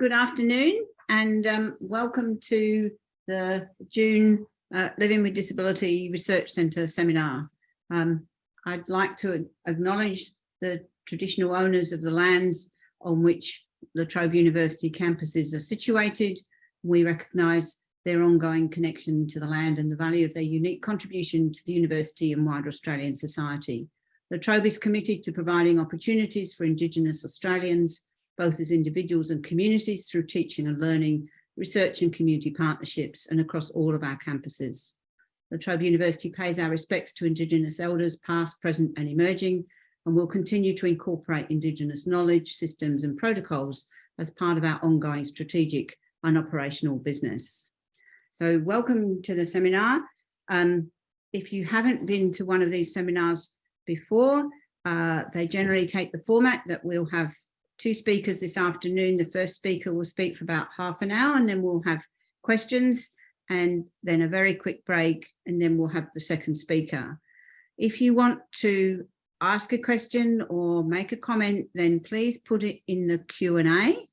good afternoon and um, welcome to the June uh, Living with Disability Research Centre seminar. Um, I'd like to acknowledge the traditional owners of the lands on which La Trobe University campuses are situated. We recognise their ongoing connection to the land and the value of their unique contribution to the university and wider Australian society. La Trobe is committed to providing opportunities for Indigenous Australians both as individuals and communities through teaching and learning, research and community partnerships, and across all of our campuses. La Trobe University pays our respects to Indigenous elders, past, present and emerging, and will continue to incorporate Indigenous knowledge, systems and protocols as part of our ongoing strategic and operational business. So welcome to the seminar. Um, if you haven't been to one of these seminars before, uh, they generally take the format that we'll have two speakers this afternoon. The first speaker will speak for about half an hour and then we'll have questions and then a very quick break and then we'll have the second speaker. If you want to ask a question or make a comment, then please put it in the Q&A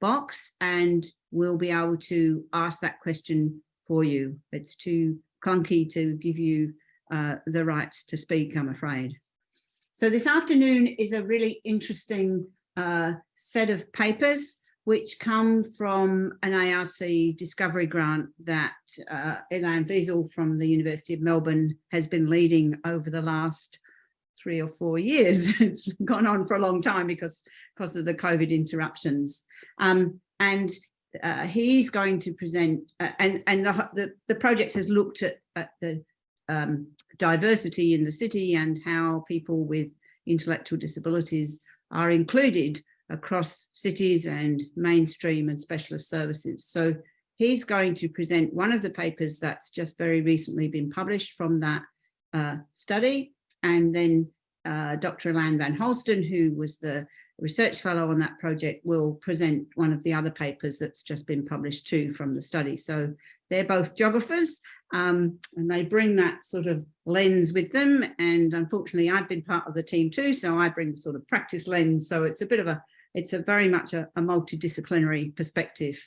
box and we'll be able to ask that question for you. It's too clunky to give you uh, the rights to speak, I'm afraid. So this afternoon is a really interesting uh, set of papers which come from an ARC discovery grant that uh, Ilan Wiesel from the University of Melbourne has been leading over the last three or four years. it's gone on for a long time because, because of the COVID interruptions. Um, and uh, he's going to present, uh, and, and the, the, the, project has looked at, at the um, diversity in the city and how people with intellectual disabilities are included across cities and mainstream and specialist services. So he's going to present one of the papers that's just very recently been published from that uh, study. And then uh, Dr. Ellen van Holstein, who was the research fellow on that project, will present one of the other papers that's just been published too from the study. So they're both geographers um, and they bring that sort of lens with them. And unfortunately, I've been part of the team too, so I bring sort of practice lens. So it's a bit of a, it's a very much a, a multidisciplinary perspective,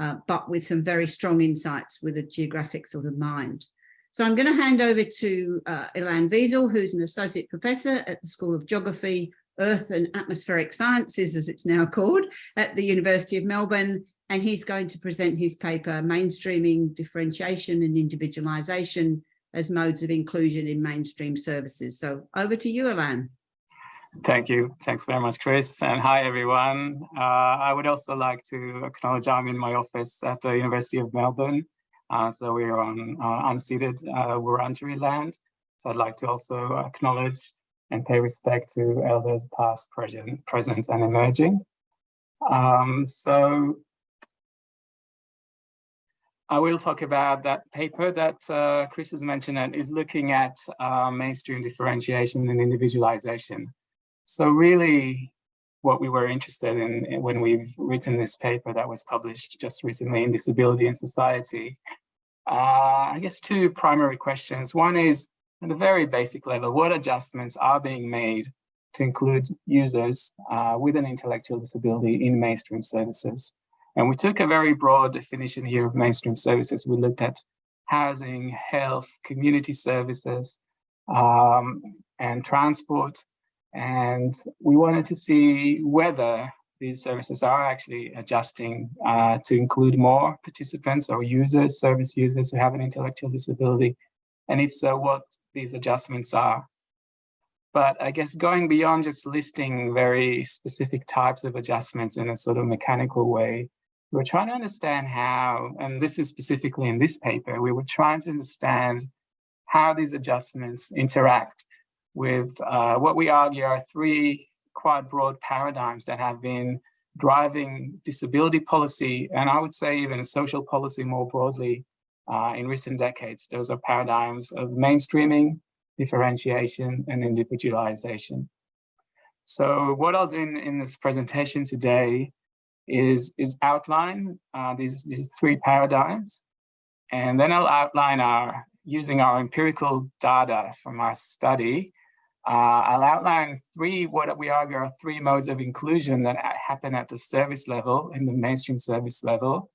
uh, but with some very strong insights with a geographic sort of mind. So I'm going to hand over to uh, Ilan Wiesel, who's an associate professor at the School of Geography, Earth and Atmospheric Sciences, as it's now called, at the University of Melbourne, and he's going to present his paper, Mainstreaming, Differentiation and Individualisation as Modes of Inclusion in Mainstream Services. So over to you, Ilan. Thank you. Thanks very much, Chris. And hi, everyone. Uh, I would also like to acknowledge I'm in my office at the University of Melbourne. Uh, so we're on uh, unceded uh, Wurundjeri land. So I'd like to also acknowledge and pay respect to elders past, present, present and emerging. Um, so I will talk about that paper that uh, Chris has mentioned and is looking at uh, mainstream differentiation and individualization. So really what we were interested in when we've written this paper that was published just recently in Disability and Society, uh, I guess two primary questions. One is at a very basic level, what adjustments are being made to include users uh, with an intellectual disability in mainstream services? And we took a very broad definition here of mainstream services. We looked at housing, health, community services, um, and transport. And we wanted to see whether these services are actually adjusting uh, to include more participants or users, service users who have an intellectual disability. And if so, what these adjustments are. But I guess going beyond just listing very specific types of adjustments in a sort of mechanical way, were trying to understand how, and this is specifically in this paper, we were trying to understand how these adjustments interact with uh, what we argue are three quite broad paradigms that have been driving disability policy, and I would say even social policy more broadly uh, in recent decades. Those are paradigms of mainstreaming, differentiation, and individualization. So what I'll do in, in this presentation today is, is outline uh, these, these three paradigms. And then I'll outline our, using our empirical data from our study, uh, I'll outline three, what we argue are three modes of inclusion that happen at the service level, in the mainstream service level,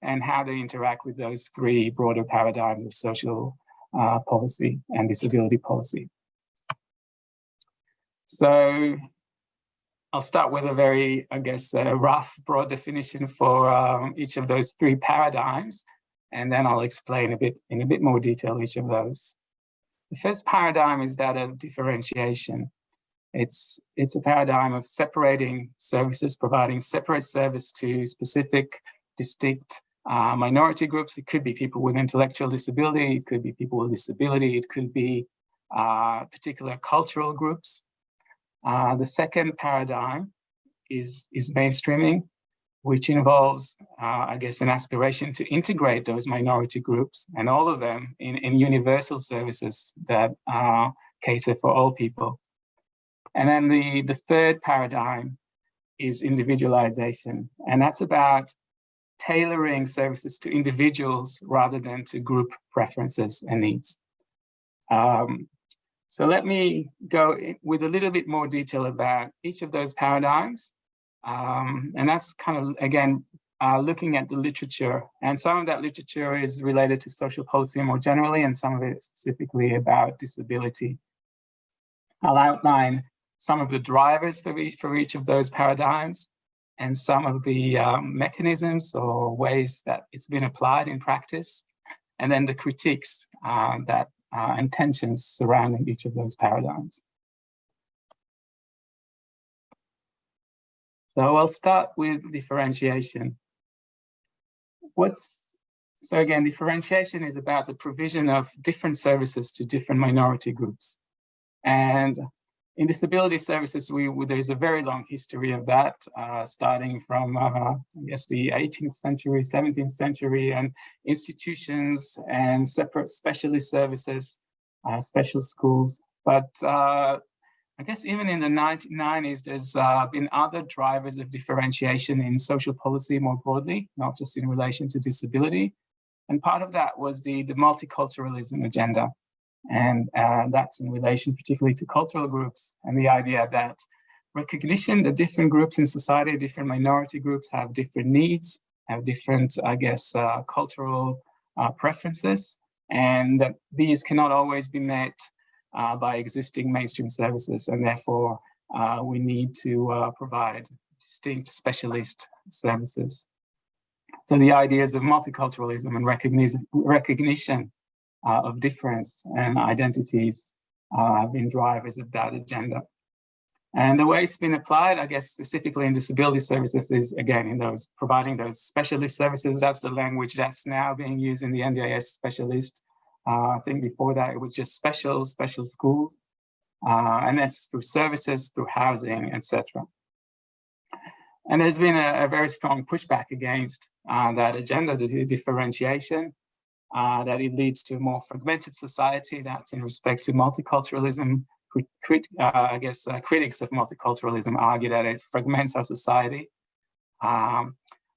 and how they interact with those three broader paradigms of social uh, policy and disability policy. So I'll start with a very, I guess, a rough, broad definition for um, each of those three paradigms, and then I'll explain a bit in a bit more detail each of those. The first paradigm is that of differentiation. It's, it's a paradigm of separating services, providing separate service to specific, distinct uh, minority groups. It could be people with intellectual disability, it could be people with disability, it could be uh, particular cultural groups. Uh, the second paradigm is, is mainstreaming, which involves, uh, I guess, an aspiration to integrate those minority groups and all of them in, in universal services that uh, cater for all people. And then the, the third paradigm is individualization, and that's about tailoring services to individuals rather than to group preferences and needs. Um, so let me go with a little bit more detail about each of those paradigms. Um, and that's kind of, again, uh, looking at the literature. And some of that literature is related to social policy more generally, and some of it specifically about disability. I'll outline some of the drivers for each, for each of those paradigms and some of the um, mechanisms or ways that it's been applied in practice, and then the critiques uh, that uh, and tensions surrounding each of those paradigms. So I'll start with differentiation. What's so again, differentiation is about the provision of different services to different minority groups. And in disability services, we, there's a very long history of that, uh, starting from, uh, I guess, the 18th century, 17th century, and institutions and separate specialist services, uh, special schools. But uh, I guess even in the 1990s, there's uh, been other drivers of differentiation in social policy more broadly, not just in relation to disability. And part of that was the, the multiculturalism agenda. And uh, that's in relation particularly to cultural groups and the idea that recognition that different groups in society, different minority groups have different needs, have different, I guess, uh, cultural uh, preferences, and that these cannot always be met uh, by existing mainstream services, and therefore uh, we need to uh, provide distinct specialist services. So the ideas of multiculturalism and recognition uh, of difference and identities uh, have been drivers of that agenda. And the way it's been applied, I guess, specifically in disability services is, again, in those providing those specialist services. That's the language that's now being used in the NDIS specialist. Uh, I think before that, it was just special, special schools. Uh, and that's through services, through housing, etc. And there's been a, a, very strong pushback against uh, that agenda, the differentiation, uh, that it leads to a more fragmented society that's in respect to multiculturalism. Uh, I guess uh, critics of multiculturalism argue that it fragments our society. Um,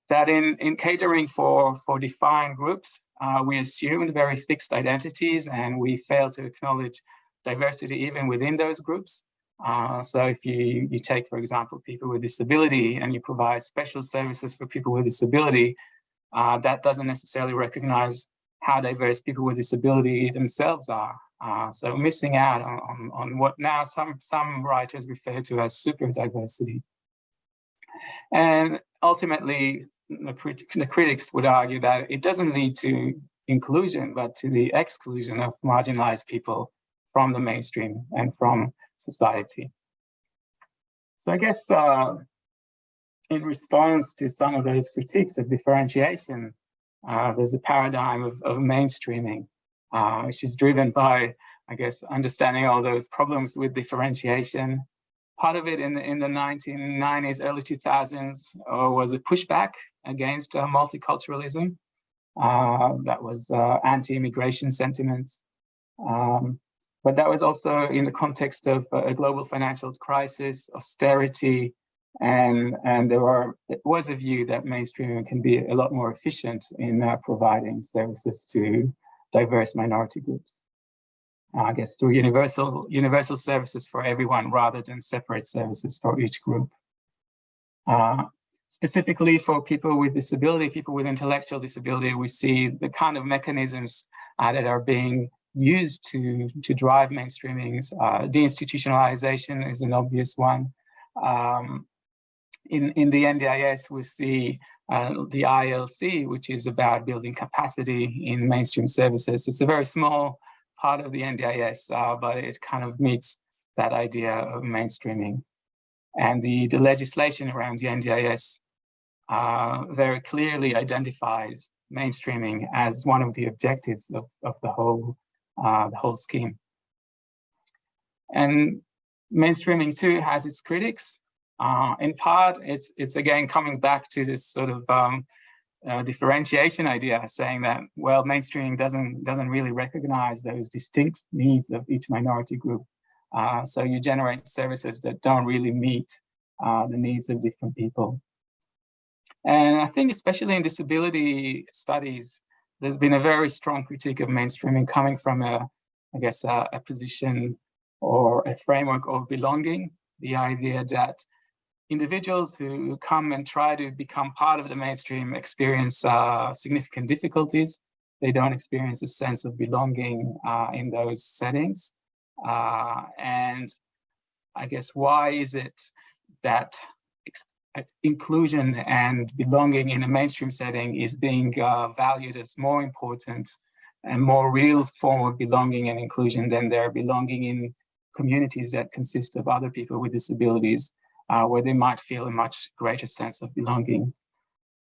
that in, in catering for, for defined groups, uh, we assumed very fixed identities and we fail to acknowledge diversity even within those groups. Uh, so if you, you take, for example, people with disability and you provide special services for people with disability, uh, that doesn't necessarily recognize how diverse people with disability themselves are. Uh, so missing out on, on, on, what now some, some writers refer to as super diversity. And ultimately, the, the critics would argue that it doesn't lead to inclusion, but to the exclusion of marginalized people from the mainstream and from society. So I guess uh, in response to some of those critiques of differentiation, uh, there's a paradigm of, of mainstreaming, uh, which is driven by, I guess, understanding all those problems with differentiation. Part of it in the, in the 1990s, early 2000s uh, was a pushback against uh, multiculturalism. Uh, that was uh, anti-immigration sentiments. Um, but that was also in the context of a global financial crisis, austerity, and, and there are, was a view that mainstreaming can be a lot more efficient in uh, providing services to diverse minority groups. I guess through universal, universal services for everyone rather than separate services for each group. Uh, specifically for people with disability, people with intellectual disability, we see the kind of mechanisms uh, that are being used to, to drive mainstreamings. Uh, deinstitutionalization is an obvious one. Um, in, in the NDIS, we see uh, the ILC, which is about building capacity in mainstream services. It's a very small part of the NDIS, uh, but it kind of meets that idea of mainstreaming. And the, the legislation around the NDIS uh, very clearly identifies mainstreaming as one of the objectives of, of the whole uh, the whole scheme. And mainstreaming too has its critics. Uh, in part, it's it's again coming back to this sort of um, uh, differentiation idea, saying that well, mainstreaming doesn't doesn't really recognize those distinct needs of each minority group. Uh, so you generate services that don't really meet uh, the needs of different people. And I think especially in disability studies, there's been a very strong critique of mainstreaming coming from a, I guess, a, a position or a framework of belonging, the idea that individuals who come and try to become part of the mainstream experience uh, significant difficulties. They don't experience a sense of belonging uh, in those settings. Uh, and I guess why is it that uh, inclusion and belonging in a mainstream setting is being uh, valued as more important and more real form of belonging and inclusion than their belonging in communities that consist of other people with disabilities, uh, where they might feel a much greater sense of belonging.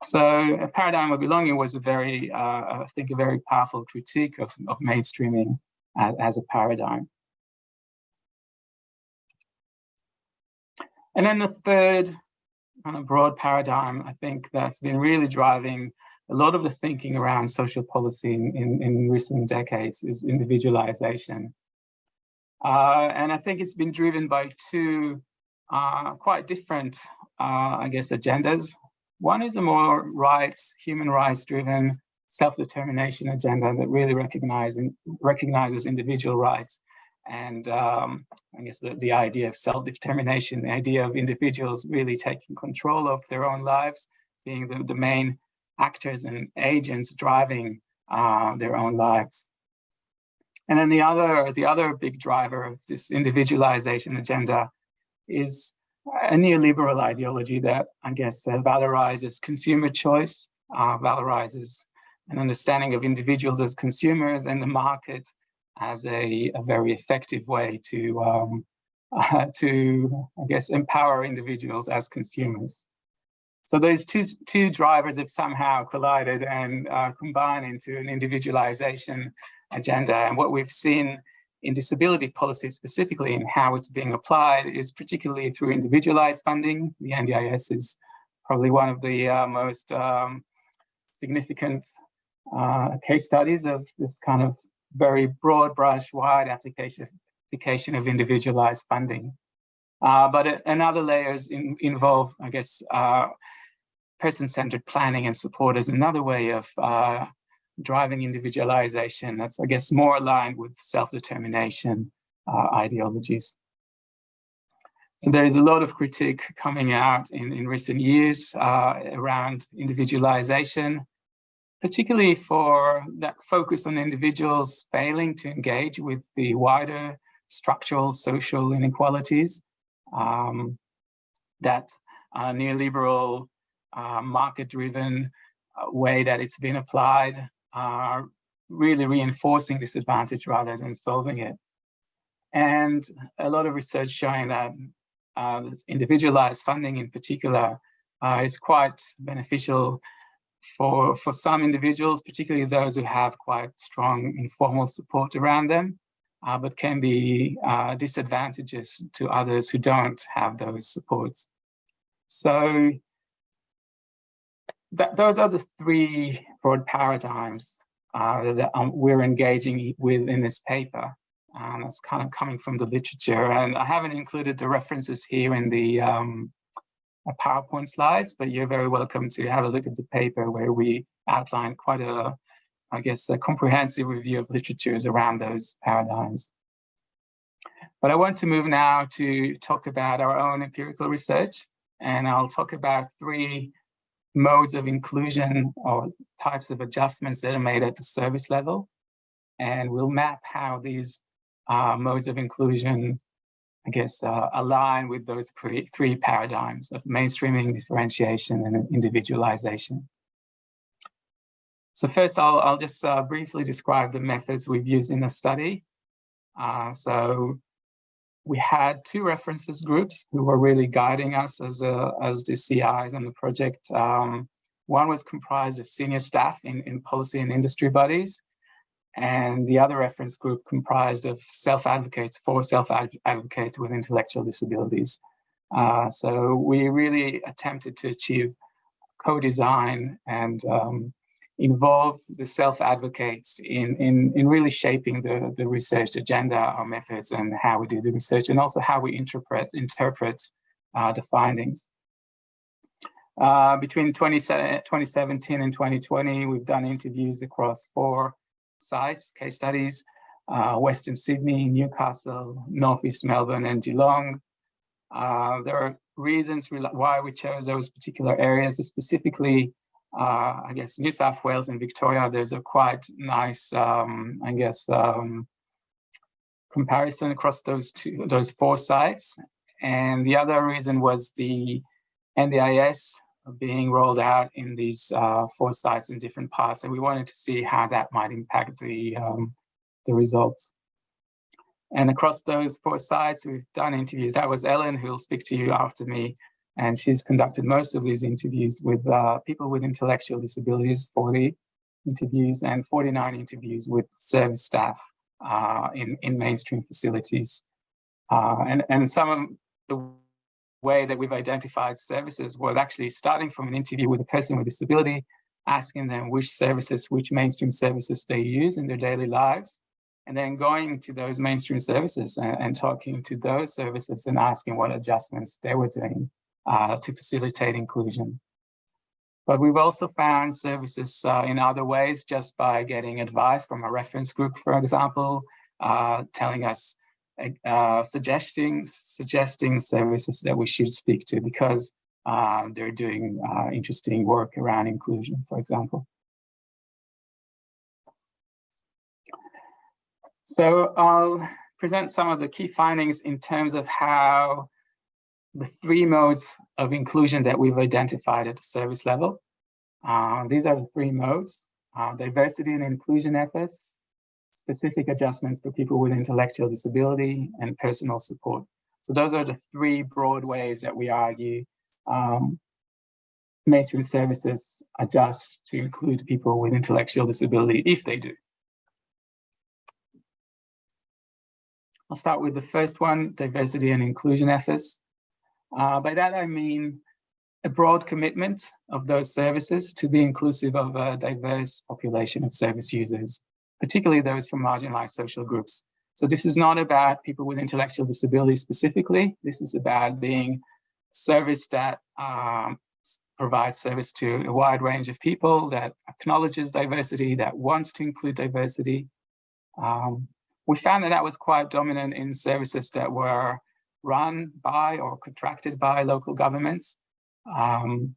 So a paradigm of belonging was a very, uh, I think, a very powerful critique of, of mainstreaming as, as a paradigm. And then the third kind of broad paradigm, I think that's been really driving a lot of the thinking around social policy in, in, recent decades is individualization. Uh, and I think it's been driven by two uh, quite different, uh, I guess, agendas. One is a more rights, human rights driven self-determination agenda that really recognize, recognizes individual rights and um, I guess the, the idea of self-determination, the idea of individuals really taking control of their own lives, being the, the main actors and agents driving uh, their own lives. And then the other, the other big driver of this individualization agenda is a neoliberal ideology that I guess uh, valorizes consumer choice, uh, valorizes an understanding of individuals as consumers and the market as a, a very effective way to, um, uh, to, I guess, empower individuals as consumers. So those two, two drivers have somehow collided and uh, combined into an individualization agenda. And what we've seen in disability policy specifically and how it's being applied is particularly through individualized funding. The NDIS is probably one of the uh, most um, significant uh, case studies of this kind of very broad brush, wide application, application of individualized funding. Uh, but it, another layers in, involve, I guess, uh, person-centered planning and support is another way of uh, driving individualization that's, I guess, more aligned with self-determination uh, ideologies. So there is a lot of critique coming out in, in recent years uh, around individualization particularly for that focus on individuals failing to engage with the wider structural social inequalities um, that uh, neoliberal uh, market-driven uh, way that it's been applied are really reinforcing disadvantage rather than solving it. And a lot of research showing that uh, individualized funding in particular uh, is quite beneficial for, for some individuals, particularly those who have quite strong informal support around them, uh, but can be uh, disadvantages to others who don't have those supports. So that, those are the three broad paradigms uh, that um, we're engaging with in this paper. And it's kind of coming from the literature. And I haven't included the references here in the um, PowerPoint slides, but you're very welcome to have a look at the paper where we outline quite a, I guess, a comprehensive review of literatures around those paradigms. But I want to move now to talk about our own empirical research, and I'll talk about three modes of inclusion or types of adjustments that are made at the service level. And we'll map how these uh, modes of inclusion, I guess, uh, align with those three paradigms of mainstreaming, differentiation, and individualization. So first, I'll, I'll just uh, briefly describe the methods we've used in the study. Uh, so we had two references groups who were really guiding us as, a, as the CIs on the project. Um, one was comprised of senior staff in, in policy and industry bodies, and the other reference group comprised of self-advocates for self-advocates with intellectual disabilities. Uh, so we really attempted to achieve co-design and um, involve the self-advocates in, in, in really shaping the, the research agenda, our methods, and how we do the research, and also how we interpret, interpret uh, the findings. Uh, between 20, 2017 and 2020, we've done interviews across four sites, case studies, uh, Western Sydney, Newcastle, Northeast Melbourne, and Geelong. Uh, there are reasons why we chose those particular areas, specifically uh, I guess New South Wales and Victoria, there's a quite nice, um, I guess, um, comparison across those two, those four sites. And the other reason was the NDIS being rolled out in these uh, four sites in different parts. And we wanted to see how that might impact the, um, the results. And across those four sites, we've done interviews. That was Ellen, who will speak to you after me, and she's conducted most of these interviews with uh, people with intellectual disabilities, 40 interviews and 49 interviews with service staff uh, in, in mainstream facilities. Uh, and, and some of the way that we've identified services was actually starting from an interview with a person with disability, asking them which services, which mainstream services they use in their daily lives, and then going to those mainstream services and, and talking to those services and asking what adjustments they were doing uh, to facilitate inclusion. But we've also found services uh, in other ways just by getting advice from a reference group, for example, uh, telling us, uh, suggesting, suggesting services that we should speak to because uh, they're doing uh, interesting work around inclusion, for example. So I'll present some of the key findings in terms of how the three modes of inclusion that we've identified at the service level. Uh, these are the three modes, uh, diversity and inclusion efforts, specific adjustments for people with intellectual disability, and personal support. So those are the three broad ways that we argue um, mainstream services adjust to include people with intellectual disability if they do. I'll start with the first one, diversity and inclusion efforts. Uh, by that, I mean a broad commitment of those services to be inclusive of a diverse population of service users, particularly those from marginalized social groups. So this is not about people with intellectual disabilities specifically. This is about being service that um, provides service to a wide range of people, that acknowledges diversity, that wants to include diversity. Um, we found that that was quite dominant in services that were run by or contracted by local governments. Um,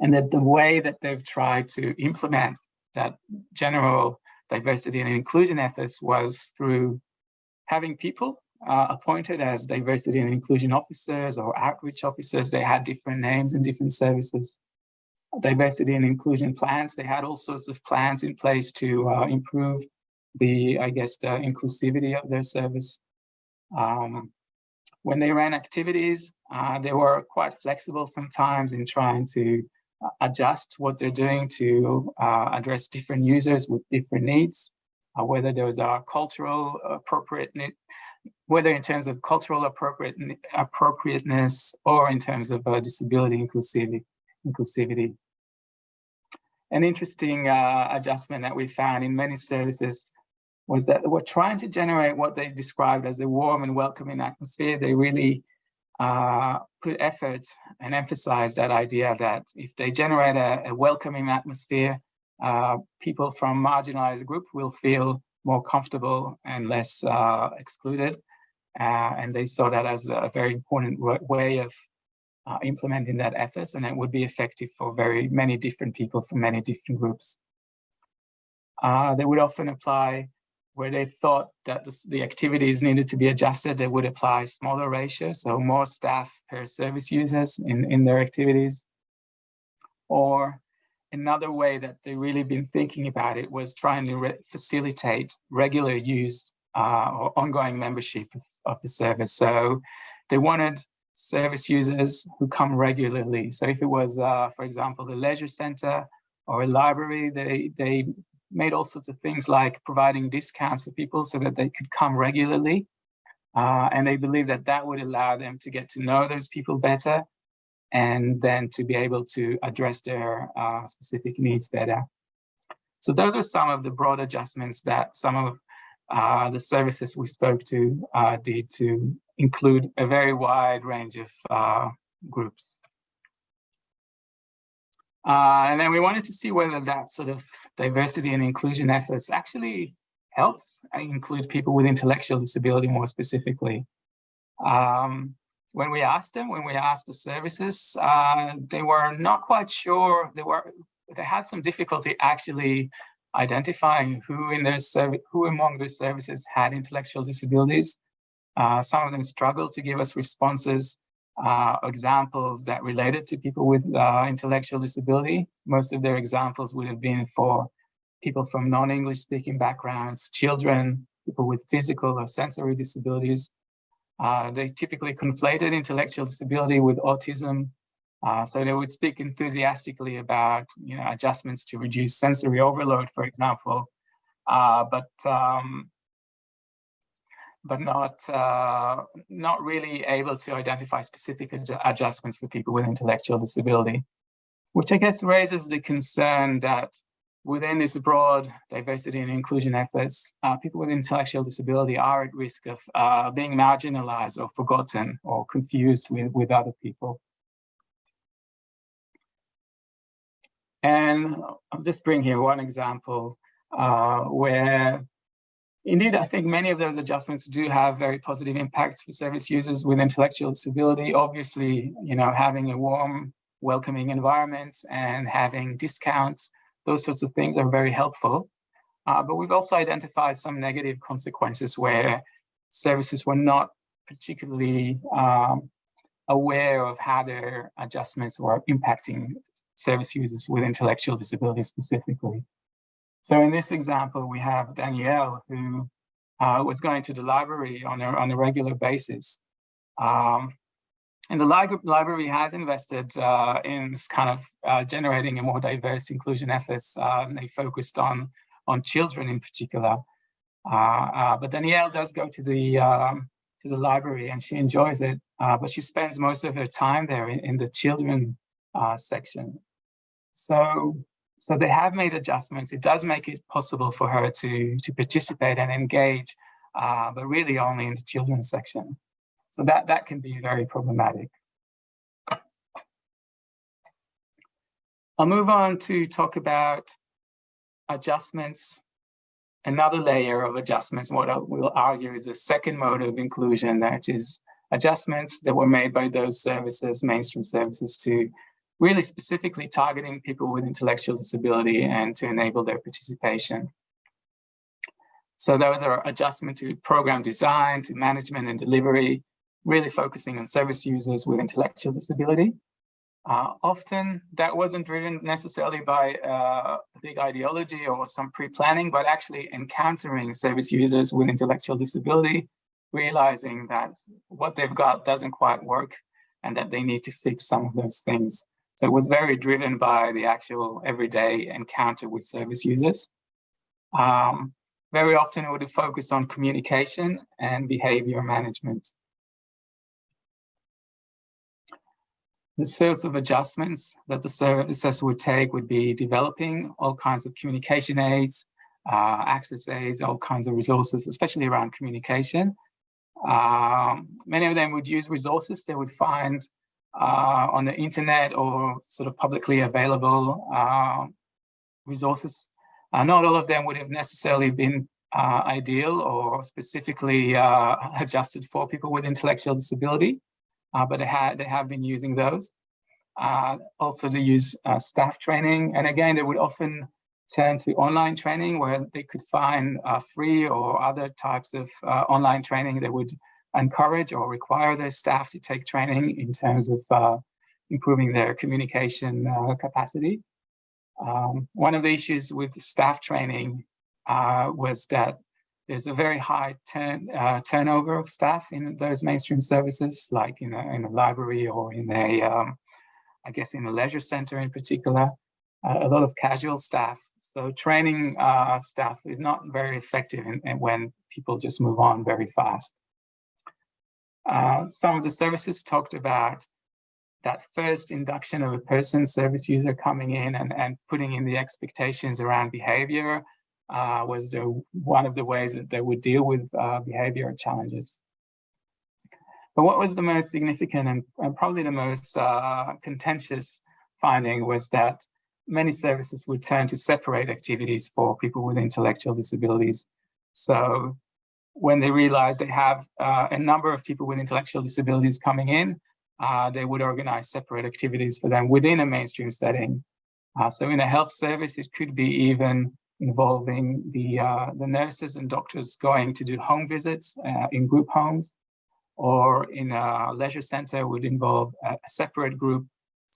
and that the way that they've tried to implement that general diversity and inclusion efforts was through having people uh, appointed as diversity and inclusion officers or outreach officers. They had different names and different services. Diversity and inclusion plans, they had all sorts of plans in place to uh, improve the, I guess, the inclusivity of their service. Um, when they ran activities, uh, they were quite flexible sometimes in trying to uh, adjust what they're doing to uh, address different users with different needs, uh, whether those are cultural appropriate, whether in terms of cultural appropriate, appropriateness or in terms of uh, disability inclusivity. inclusivity. An interesting uh, adjustment that we found in many services was that they were trying to generate what they described as a warm and welcoming atmosphere. They really uh, put effort and emphasized that idea that if they generate a, a welcoming atmosphere, uh, people from marginalized group will feel more comfortable and less uh, excluded. Uh, and they saw that as a very important way of uh, implementing that ethos and it would be effective for very many different people from many different groups. Uh, they would often apply where they thought that the, the, activities needed to be adjusted, they would apply smaller ratios, so more staff per service users in, in their activities. Or another way that they really been thinking about it was trying to re facilitate regular use uh, or ongoing membership of, of the service. So they wanted service users who come regularly. So if it was, uh, for example, the leisure center or a library, they, they made all sorts of things like providing discounts for people so that they could come regularly. Uh, and they believe that that would allow them to get to know those people better and then to be able to address their uh, specific needs better. So those are some of the broad adjustments that some of uh, the services we spoke to uh, did to include a very wide range of uh, groups. Uh, and then we wanted to see whether that sort of diversity and inclusion efforts actually helps include people with intellectual disability more specifically. Um, when we asked them, when we asked the services, uh, they were not quite sure. They were they had some difficulty actually identifying who in their service, who among their services had intellectual disabilities. Uh, some of them struggled to give us responses uh, examples that related to people with uh, intellectual disability. Most of their examples would have been for people from non-English speaking backgrounds, children, people with physical or sensory disabilities. Uh, they typically conflated intellectual disability with autism. Uh, so they would speak enthusiastically about you know, adjustments to reduce sensory overload, for example. Uh, but um, but not uh, not really able to identify specific ad adjustments for people with intellectual disability, which I guess raises the concern that within this broad diversity and inclusion efforts, uh, people with intellectual disability are at risk of uh, being marginalized or forgotten or confused with, with other people. And I'll just bring here one example uh, where Indeed, I think many of those adjustments do have very positive impacts for service users with intellectual disability. Obviously, you know, having a warm, welcoming environment and having discounts, those sorts of things are very helpful. Uh, but we've also identified some negative consequences where services were not particularly um, aware of how their adjustments were impacting service users with intellectual disability specifically. So in this example, we have Danielle who uh, was going to the library on a, on a regular basis. Um, and the li library has invested uh, in kind of uh, generating a more diverse inclusion efforts. Uh, they focused on, on children in particular. Uh, uh, but Danielle does go to the, um, to the library and she enjoys it, but she spends most of her time there in, in the children section. So so they have made adjustments. It does make it possible for her to, to participate and engage, uh, but really only in the children's section. So that, that can be very problematic. I'll move on to talk about adjustments, another layer of adjustments, what I will argue is a second mode of inclusion, that is adjustments that were made by those services, mainstream services to really specifically targeting people with intellectual disability and to enable their participation. So those are adjustment to program design, to management and delivery, really focusing on service users with intellectual disability. Uh, often that wasn't driven necessarily by uh, a big ideology or some pre-planning, but actually encountering service users with intellectual disability, realizing that what they've got doesn't quite work and that they need to fix some of those things. So it was very driven by the actual everyday encounter with service users. Um, very often it would focus on communication and behavior management. The sorts of adjustments that the services would take would be developing all kinds of communication aids, uh, access aids, all kinds of resources, especially around communication. Um, many of them would use resources they would find uh, on the internet or sort of publicly available uh, resources. Uh, not all of them would have necessarily been uh, ideal or specifically uh, adjusted for people with intellectual disability, uh, but they, had, they have been using those. Also to use staff training. And again, they would often turn to online training where they could find free or other types of online training that would encourage or require their staff to take training in terms of improving their communication capacity. Um, one of the issues with staff training uh, was that there's a very high turn, uh, turnover of staff in those mainstream services, like in a, in a library or in a, um, I guess in a leisure center in particular, uh, a lot of casual staff. So training uh, staff is not very effective in, in when people just move on very fast. Uh, some of the services talked about that first induction of a person service user coming in and, and putting in the expectations around behavior uh, was the, one of the ways that they would deal with uh, behavior challenges. But what was the most significant and, and probably the most uh, contentious finding was that many services would turn to separate activities for people with intellectual disabilities. So when they realized they have uh, a number of people with intellectual disabilities coming in, uh, they would organize separate activities for them within a mainstream setting. Uh, so in a health service, it could be even involving the, uh, the nurses and doctors going to do home visits uh, in group homes, or in a leisure center would involve a separate group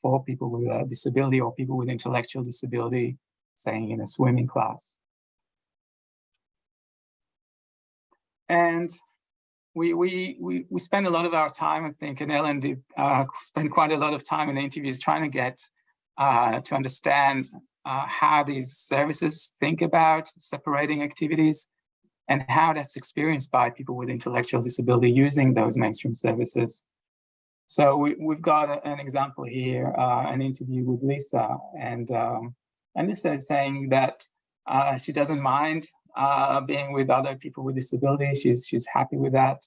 for people with a disability or people with intellectual disability, saying in a swimming class. And we, we, we, we spend a lot of our time, I think, and Ellen did uh, spend quite a lot of time in the interviews trying to get uh, to understand uh, how these services think about separating activities and how that's experienced by people with intellectual disability using those mainstream services. So we, have got a, an example here, uh, an interview with Lisa, and, um, and Lisa is saying that uh, she doesn't mind uh, being with other people with disabilities. She's, she's happy with that.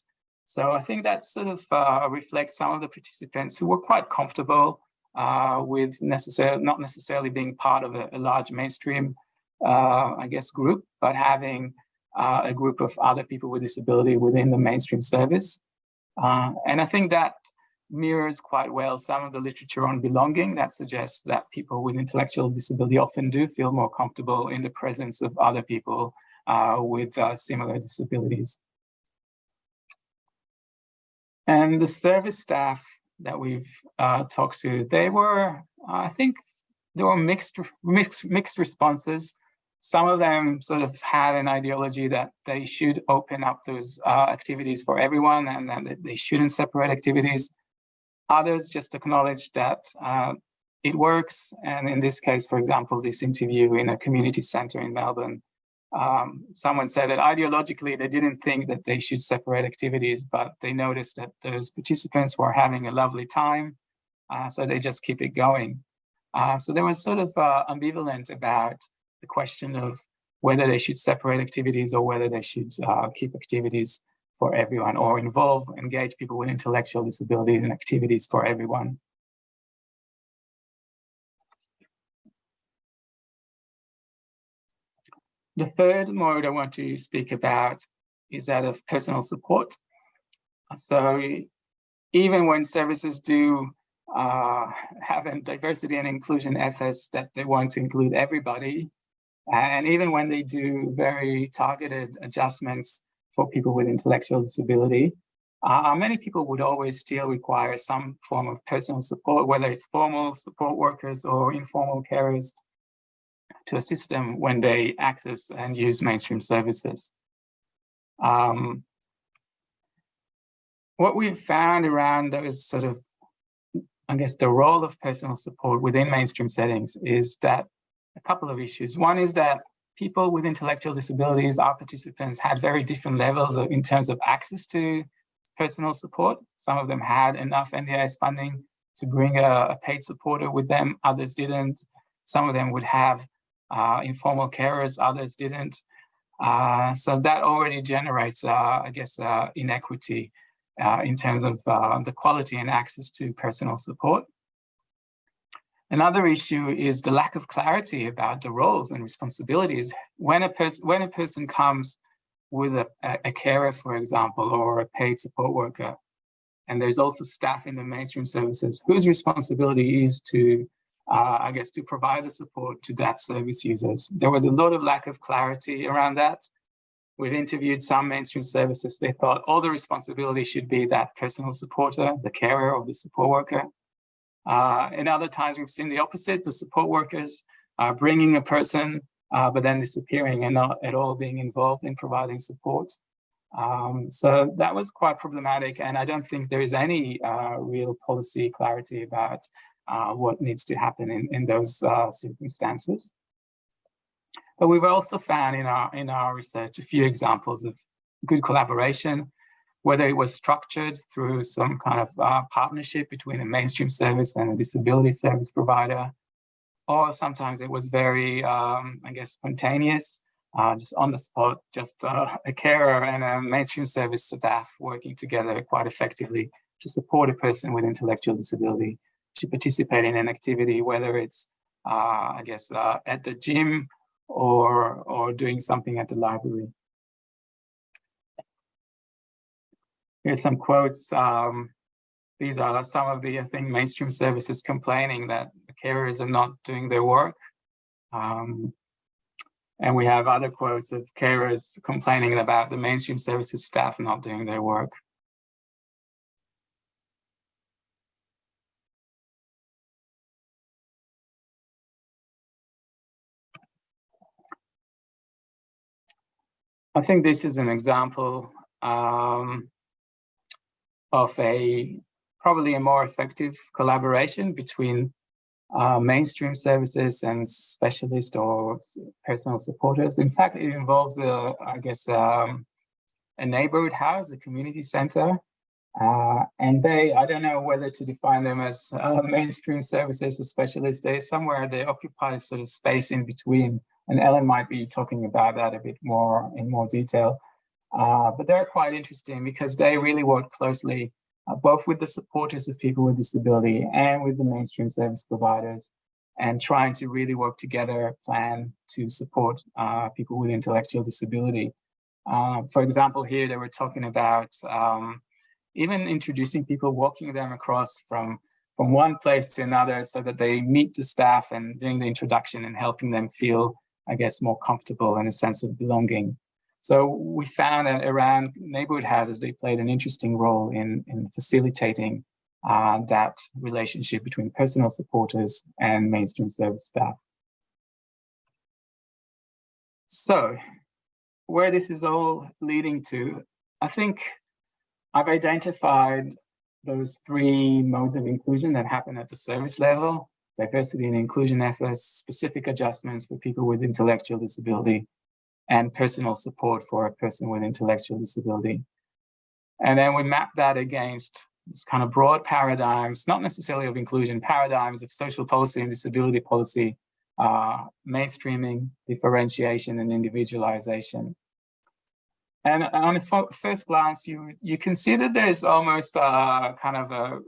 So I think that sort of uh, reflects some of the participants who were quite comfortable uh, with necessarily not necessarily being part of a, a large mainstream, uh, I guess, group, but having uh, a group of other people with disability within the mainstream service. Uh, and I think that mirrors quite well some of the literature on belonging that suggests that people with intellectual disability often do feel more comfortable in the presence of other people with uh, similar disabilities. And the service staff that we've uh, talked to, they were, I think, there were mixed, mixed, mixed responses. Some of them sort of had an ideology that they should open up those uh, activities for everyone and that they shouldn't separate activities. Others just acknowledged that uh, it works. And in this case, for example, this interview in a community center in Melbourne, um, someone said that ideologically they didn't think that they should separate activities, but they noticed that those participants were having a lovely time, uh, so they just keep it going. Uh, so there was sort of uh, ambivalent about the question of whether they should separate activities or whether they should uh, keep activities for everyone or involve, engage people with intellectual disabilities in activities for everyone. The third mode I want to speak about is that of personal support. So even when services do uh, have a diversity and inclusion efforts that they want to include everybody, and even when they do very targeted adjustments for people with intellectual disability, uh, many people would always still require some form of personal support, whether it's formal support workers or informal carers to assist them when they access and use mainstream services. Um, what we've found around those sort of, I guess, the role of personal support within mainstream settings is that a couple of issues. One is that people with intellectual disabilities, our participants, had very different levels of, in terms of access to personal support. Some of them had enough NDIS funding to bring a, a paid supporter with them, others didn't. Some of them would have informal carers, others didn't. Uh, so that already generates, uh, I guess, uh, inequity uh, in terms of uh, the quality and access to personal support. Another issue is the lack of clarity about the roles and responsibilities. When a, person when a person comes with a, a carer, for example, or a paid support worker. And there's also staff in the mainstream services whose responsibility is to, uh, I guess, to provide the support to that service users. There was a lot of lack of clarity around that. We've interviewed some mainstream services. They thought all the responsibility should be that personal supporter, the carer or the support worker. Uh, in other times, we've seen the opposite, the support workers are bringing a person, uh, but then disappearing and not at all being involved in providing support. Um, so that was quite problematic, and I don't think there is any uh, real policy clarity about uh, what needs to happen in, in those uh, circumstances. But we've also found in our, in our research a few examples of good collaboration, whether it was structured through some kind of uh, partnership between a mainstream service and a disability service provider, or sometimes it was very, um, I guess, spontaneous, uh, just on the spot, just uh, a carer and a mainstream service staff working together quite effectively to support a person with intellectual disability to participate in an activity, whether it's, uh, I guess, uh, at the gym or, or doing something at the library. Here's some quotes. Um, these are some of the, I think, mainstream services complaining that the carers are not doing their work. Um, and we have other quotes of carers complaining about the mainstream services staff not doing their work. I think this is an example um, of a probably a more effective collaboration between uh, mainstream services and specialist or personal supporters. In fact, it involves, a, I guess, um, a neighborhood house, a community center. Uh, and they, I don't know whether to define them as uh, mainstream services or specialists. They somewhere they occupy sort of space in between. And Ellen might be talking about that a bit more in more detail. Uh, but they're quite interesting because they really work closely uh, both with the supporters of people with disability and with the mainstream service providers and trying to really work together, plan to support uh, people with intellectual disability. Uh, for example, here they were talking about um, even introducing people, walking them across from, from one place to another so that they meet the staff and doing the introduction and helping them feel, I guess, more comfortable and a sense of belonging. So we found that around neighborhood houses, they played an interesting role in, in facilitating uh, that relationship between personal supporters and mainstream service staff. So where this is all leading to, I think I've identified those three modes of inclusion that happen at the service level, diversity and inclusion efforts, specific adjustments for people with intellectual disability, and personal support for a person with intellectual disability. And then we map that against this kind of broad paradigms, not necessarily of inclusion, paradigms of social policy and disability policy, uh, mainstreaming, differentiation, and individualization. And on a first glance, you, you can see that there's almost a, kind of a,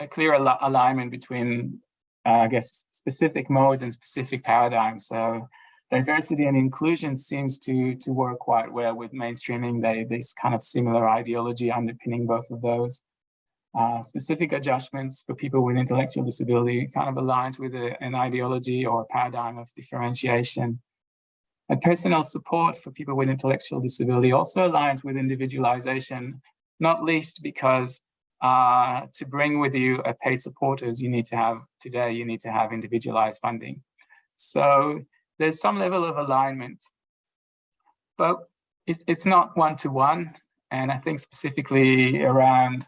a clear al alignment between, uh, I guess, specific modes and specific paradigms. So diversity and inclusion seems to, to work quite well with mainstreaming. They, this kind of similar ideology underpinning both of those. Uh, specific adjustments for people with intellectual disability kind of aligns with a, an ideology or a paradigm of differentiation. And personal support for people with intellectual disability also aligns with individualization, not least because uh, to bring with you a paid supporters, you need to have, today, you need to have individualized funding. So there's some level of alignment, but it's, it's not one-to-one. -one, and I think specifically around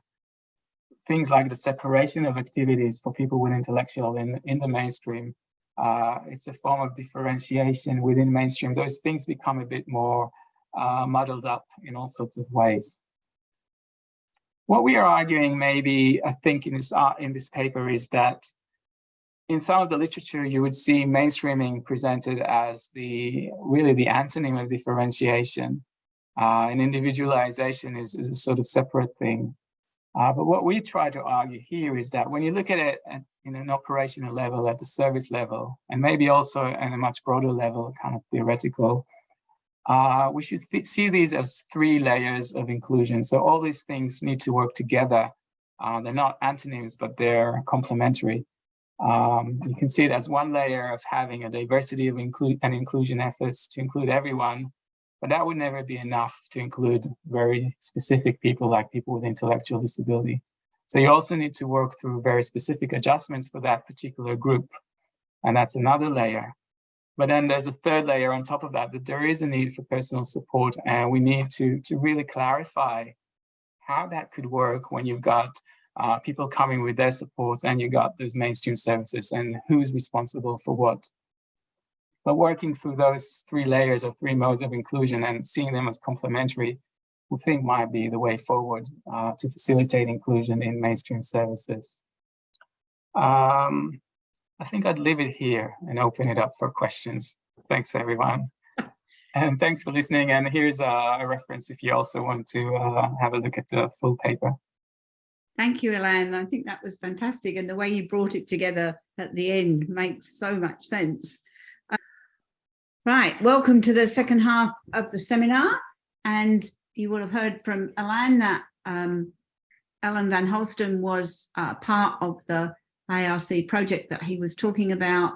things like the separation of activities for people with intellectual in, in the mainstream. Uh, it's a form of differentiation within mainstream. Those things become a bit more uh, muddled up in all sorts of ways. What we are arguing maybe, I think in this, uh, in this paper is that in some of the literature, you would see mainstreaming presented as the really the antonym of differentiation. Uh, and individualization is, is, a sort of separate thing. Uh, but what we try to argue here is that when you look at it at, in an operational level, at the service level, and maybe also at a much broader level, kind of theoretical, uh, we should see these as three layers of inclusion. So all these things need to work together. Uh, they're not antonyms, but they're complementary. Um, you can see it as one layer of having a diversity of include and inclusion efforts to include everyone, but that would never be enough to include very specific people like people with intellectual disability. So you also need to work through very specific adjustments for that particular group. And that's another layer. But then there's a third layer on top of that, that there is a need for personal support and we need to, to really clarify how that could work when you've got uh, people coming with their supports and you've got those mainstream services and who's responsible for what. But working through those three layers of three modes of inclusion and seeing them as complementary, we think might be the way forward uh, to facilitate inclusion in mainstream services. Um, I think I'd leave it here and open it up for questions. Thanks, everyone. And thanks for listening. And here's a, reference if you also want to uh, have a look at the full paper. Thank you, Ilan. I think that was fantastic. And the way you brought it together at the end makes so much sense. Uh, right, welcome to the second half of the seminar. And you will have heard from Ilan that um, Ellen Van Holstein was uh, part of the ARC project that he was talking about.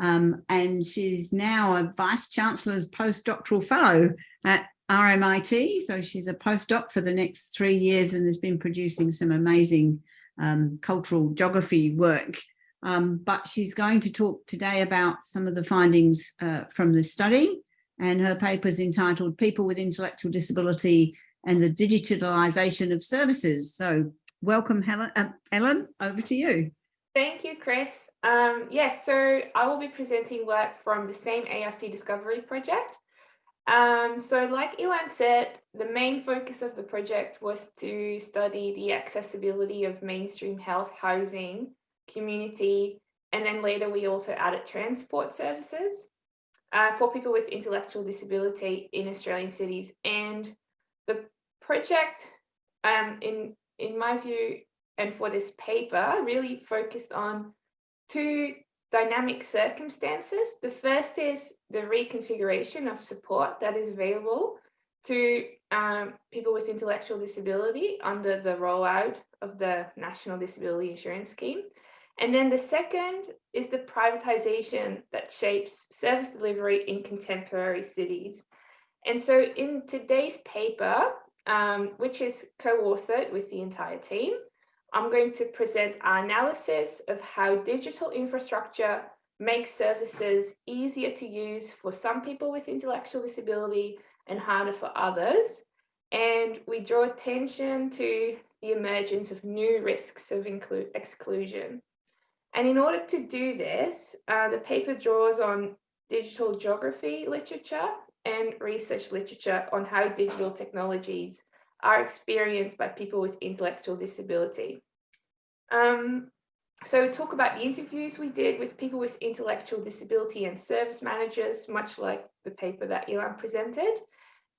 Um, and she's now a Vice Chancellor's postdoctoral fellow at RMIT. So she's a postdoc for the next three years and has been producing some amazing um, cultural geography work. Um, but she's going to talk today about some of the findings uh, from the study and her paper is entitled People with Intellectual Disability and the Digitalisation of Services. So welcome, Helen, uh, Ellen, over to you. Thank you, Chris. Um, yes, so I will be presenting work from the same ARC Discovery project. Um, so like Ilan said, the main focus of the project was to study the accessibility of mainstream health housing, community, and then later we also added transport services uh, for people with intellectual disability in Australian cities. And the project, um, in, in my view, and for this paper really focused on two dynamic circumstances. The first is the reconfiguration of support that is available to um, people with intellectual disability under the rollout of the National Disability Insurance Scheme. And then the second is the privatization that shapes service delivery in contemporary cities. And so in today's paper, um, which is co-authored with the entire team, I'm going to present our analysis of how digital infrastructure makes services easier to use for some people with intellectual disability and harder for others. And we draw attention to the emergence of new risks of exclusion. And in order to do this, uh, the paper draws on digital geography literature and research literature on how digital technologies are experienced by people with intellectual disability. Um, so talk about the interviews we did with people with intellectual disability and service managers, much like the paper that Ilan presented.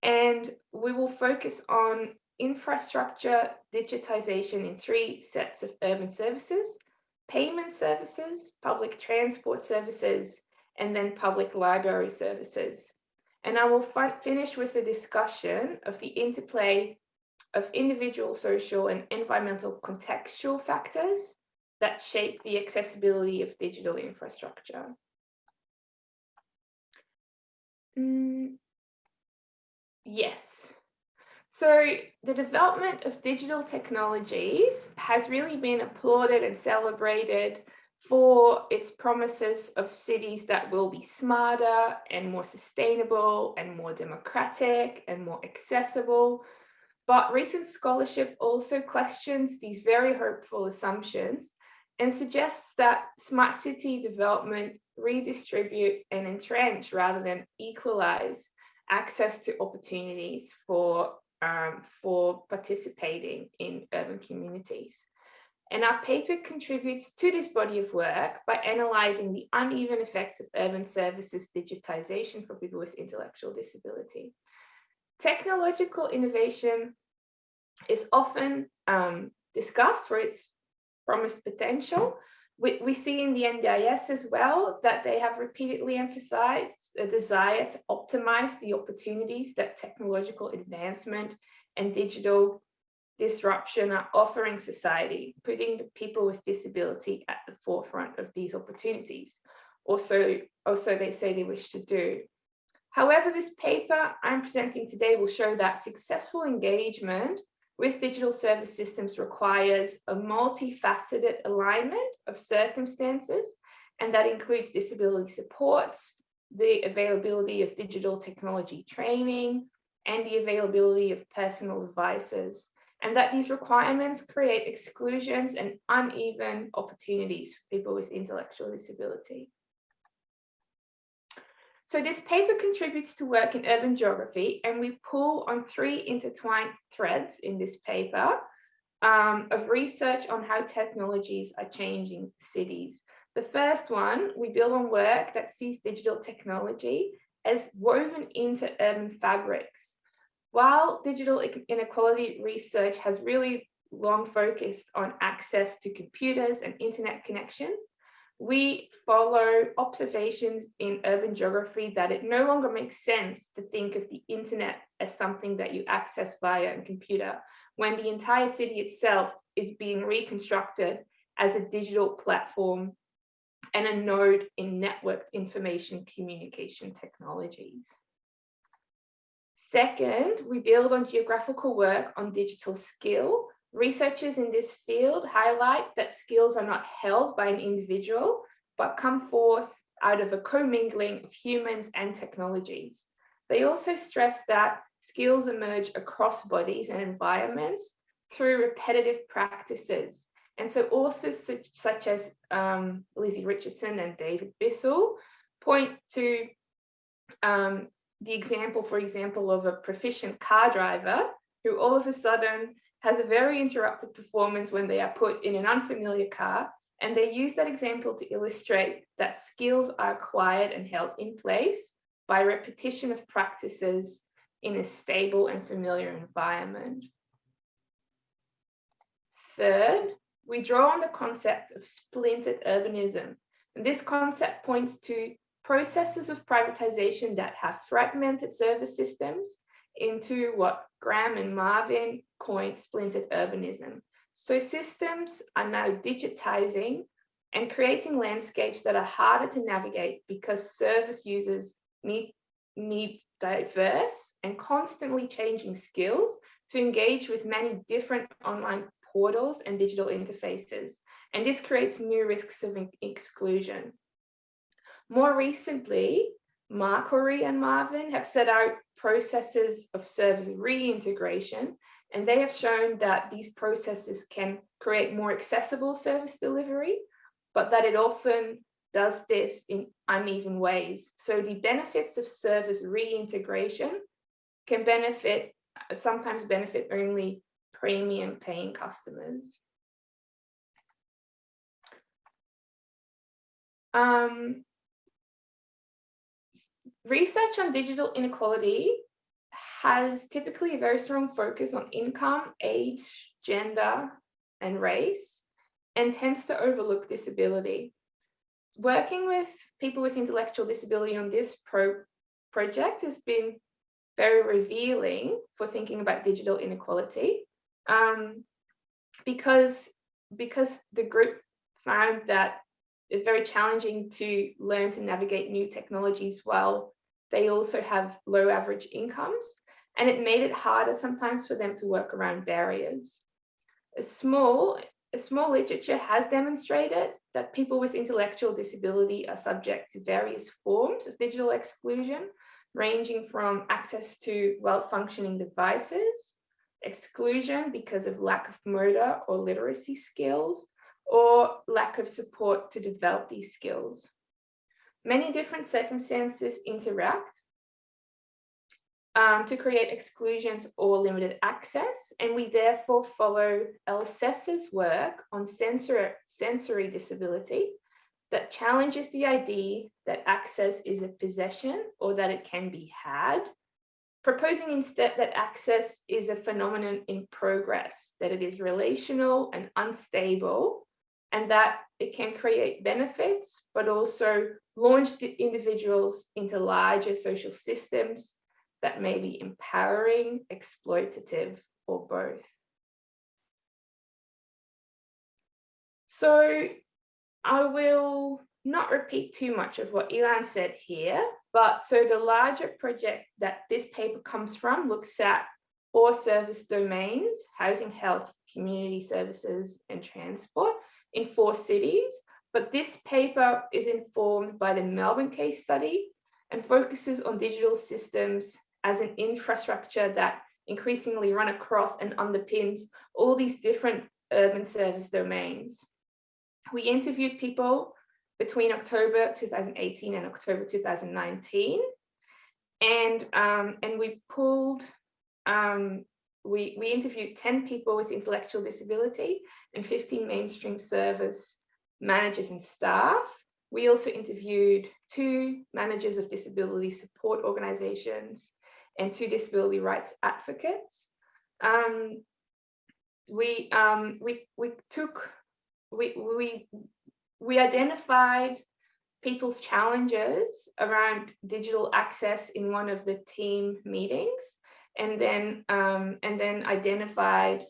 And we will focus on infrastructure digitization in three sets of urban services, payment services, public transport services, and then public library services. And I will finish with a discussion of the interplay of individual social and environmental contextual factors that shape the accessibility of digital infrastructure. Mm, yes. So the development of digital technologies has really been applauded and celebrated for its promises of cities that will be smarter and more sustainable and more democratic and more accessible but recent scholarship also questions these very hopeful assumptions and suggests that smart city development redistribute and entrench rather than equalize access to opportunities for, um, for participating in urban communities. And our paper contributes to this body of work by analysing the uneven effects of urban services digitization for people with intellectual disability. Technological innovation is often um, discussed for its promised potential, we, we see in the NDIS as well that they have repeatedly emphasized a desire to optimize the opportunities that technological advancement and digital disruption are offering society, putting the people with disability at the forefront of these opportunities. Also, also they say they wish to do. However, this paper I'm presenting today will show that successful engagement with digital service systems requires a multifaceted alignment of circumstances, and that includes disability supports, the availability of digital technology training, and the availability of personal devices, and that these requirements create exclusions and uneven opportunities for people with intellectual disability. So this paper contributes to work in urban geography and we pull on three intertwined threads in this paper um, of research on how technologies are changing cities. The first one, we build on work that sees digital technology as woven into urban fabrics. While digital inequality research has really long focused on access to computers and internet connections, we follow observations in urban geography that it no longer makes sense to think of the internet as something that you access via a computer when the entire city itself is being reconstructed as a digital platform and a node in networked information communication technologies. Second, we build on geographical work on digital skill Researchers in this field highlight that skills are not held by an individual, but come forth out of a commingling of humans and technologies. They also stress that skills emerge across bodies and environments through repetitive practices. And so authors such, such as um, Lizzie Richardson and David Bissell point to um, the example, for example, of a proficient car driver who all of a sudden has a very interrupted performance when they are put in an unfamiliar car. And they use that example to illustrate that skills are acquired and held in place by repetition of practices in a stable and familiar environment. Third, we draw on the concept of splintered urbanism. And this concept points to processes of privatization that have fragmented service systems into what Graham and Marvin coined splintered urbanism. So systems are now digitizing and creating landscapes that are harder to navigate because service users need, need diverse and constantly changing skills to engage with many different online portals and digital interfaces. And this creates new risks of exclusion. More recently, Macrorie and Marvin have set out processes of service reintegration, and they have shown that these processes can create more accessible service delivery, but that it often does this in uneven ways. So the benefits of service reintegration can benefit, sometimes benefit only premium paying customers. Um, research on digital inequality has typically a very strong focus on income, age, gender, and race, and tends to overlook disability. Working with people with intellectual disability on this pro project has been very revealing for thinking about digital inequality um, because, because the group found that it's very challenging to learn to navigate new technologies while they also have low average incomes. And it made it harder sometimes for them to work around barriers. A small, a small literature has demonstrated that people with intellectual disability are subject to various forms of digital exclusion, ranging from access to well-functioning devices, exclusion because of lack of motor or literacy skills, or lack of support to develop these skills. Many different circumstances interact um, to create exclusions or limited access, and we therefore follow LSES's work on sensory, sensory disability that challenges the idea that access is a possession or that it can be had, proposing instead that access is a phenomenon in progress, that it is relational and unstable, and that it can create benefits, but also launch individuals into larger social systems that may be empowering, exploitative, or both. So I will not repeat too much of what Ilan said here, but so the larger project that this paper comes from looks at four service domains, housing, health, community services, and transport in four cities. But this paper is informed by the Melbourne case study and focuses on digital systems as an infrastructure that increasingly run across and underpins all these different urban service domains. We interviewed people between October 2018 and October 2019. And, um, and we pulled, um, we, we interviewed 10 people with intellectual disability and 15 mainstream service managers and staff. We also interviewed two managers of disability support organizations and two disability rights advocates. Um, we, um, we, we took, we, we we identified people's challenges around digital access in one of the team meetings and then um, and then identified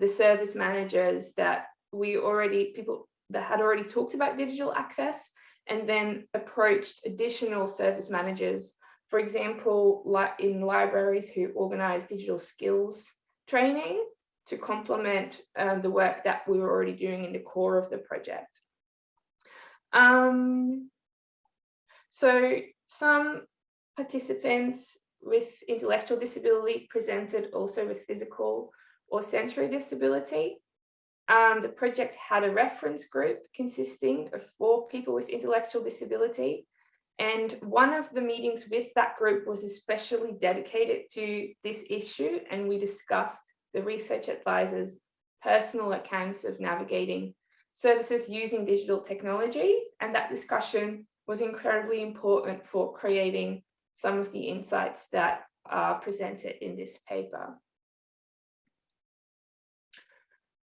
the service managers that we already people that had already talked about digital access and then approached additional service managers for example like in libraries who organize digital skills training to complement um, the work that we were already doing in the core of the project um, so some participants with intellectual disability presented also with physical or sensory disability. Um, the project had a reference group consisting of four people with intellectual disability. And one of the meetings with that group was especially dedicated to this issue. And we discussed the research advisor's personal accounts of navigating services using digital technologies. And that discussion was incredibly important for creating some of the insights that are presented in this paper.